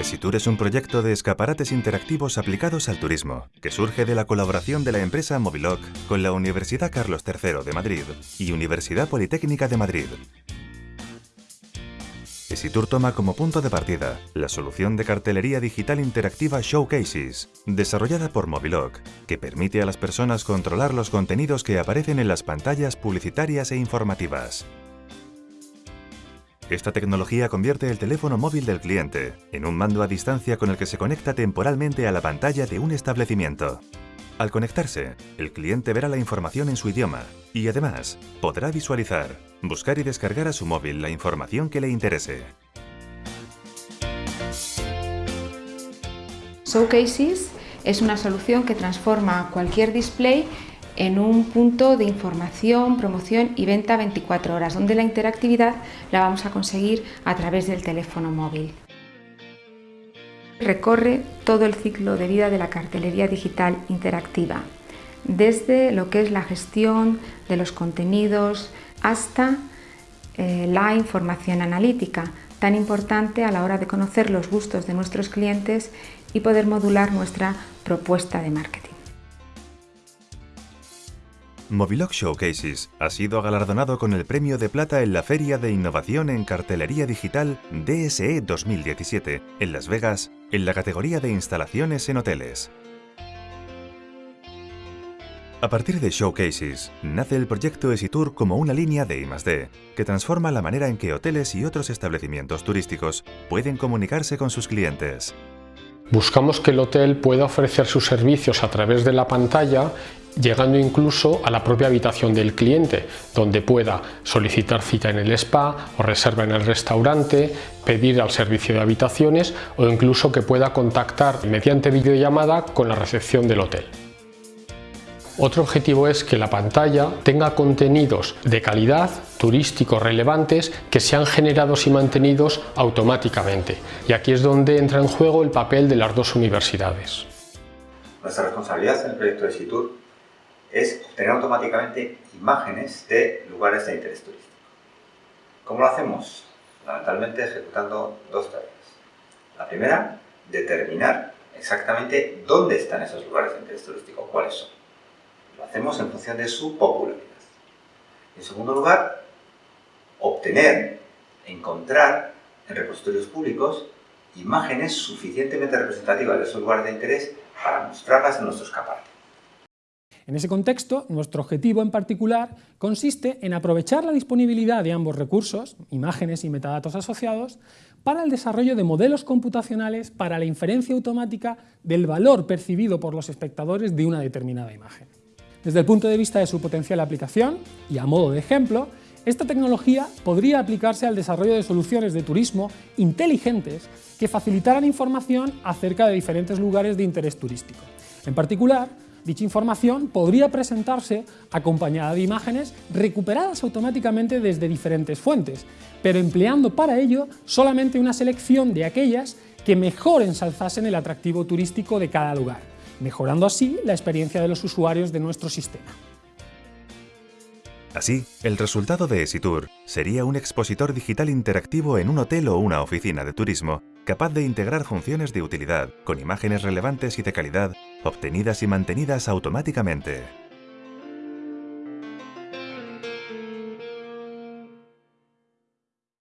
Esitur es un proyecto de escaparates interactivos aplicados al turismo, que surge de la colaboración de la empresa Moviloc con la Universidad Carlos III de Madrid y Universidad Politécnica de Madrid. Esitur toma como punto de partida la solución de cartelería digital interactiva Showcases, desarrollada por Moviloc, que permite a las personas controlar los contenidos que aparecen en las pantallas publicitarias e informativas. Esta tecnología convierte el teléfono móvil del cliente en un mando a distancia con el que se conecta temporalmente a la pantalla de un establecimiento. Al conectarse, el cliente verá la información en su idioma y además podrá visualizar, buscar y descargar a su móvil la información que le interese. Showcases es una solución que transforma cualquier display en un punto de información, promoción y venta 24 horas, donde la interactividad la vamos a conseguir a través del teléfono móvil. Recorre todo el ciclo de vida de la cartelería digital interactiva, desde lo que es la gestión de los contenidos hasta eh, la información analítica, tan importante a la hora de conocer los gustos de nuestros clientes y poder modular nuestra propuesta de marketing. Moviloc Showcases ha sido galardonado con el premio de plata en la Feria de Innovación en Cartelería Digital DSE 2017 en Las Vegas en la categoría de instalaciones en hoteles. A partir de Showcases, nace el proyecto Esitour como una línea de I+D, que transforma la manera en que hoteles y otros establecimientos turísticos pueden comunicarse con sus clientes. Buscamos que el hotel pueda ofrecer sus servicios a través de la pantalla llegando incluso a la propia habitación del cliente, donde pueda solicitar cita en el spa o reserva en el restaurante, pedir al servicio de habitaciones o incluso que pueda contactar mediante videollamada con la recepción del hotel. Otro objetivo es que la pantalla tenga contenidos de calidad, turísticos relevantes, que sean generados y mantenidos automáticamente. Y aquí es donde entra en juego el papel de las dos universidades. Nuestra responsabilidad en el proyecto de SITUR es obtener automáticamente imágenes de lugares de interés turístico. ¿Cómo lo hacemos? Fundamentalmente ejecutando dos tareas. La primera, determinar exactamente dónde están esos lugares de interés turístico, cuáles son. Lo hacemos en función de su popularidad. En segundo lugar, obtener, encontrar en repositorios públicos imágenes suficientemente representativas de esos lugares de interés para mostrarlas en nuestros escaparate. En ese contexto, nuestro objetivo en particular consiste en aprovechar la disponibilidad de ambos recursos, imágenes y metadatos asociados, para el desarrollo de modelos computacionales para la inferencia automática del valor percibido por los espectadores de una determinada imagen. Desde el punto de vista de su potencial aplicación, y a modo de ejemplo, esta tecnología podría aplicarse al desarrollo de soluciones de turismo inteligentes que facilitaran información acerca de diferentes lugares de interés turístico. En particular, Dicha información podría presentarse acompañada de imágenes recuperadas automáticamente desde diferentes fuentes, pero empleando para ello solamente una selección de aquellas que mejor ensalzasen el atractivo turístico de cada lugar, mejorando así la experiencia de los usuarios de nuestro sistema. Así, el resultado de Esitour sería un expositor digital interactivo en un hotel o una oficina de turismo, capaz de integrar funciones de utilidad con imágenes relevantes y de calidad obtenidas y mantenidas automáticamente.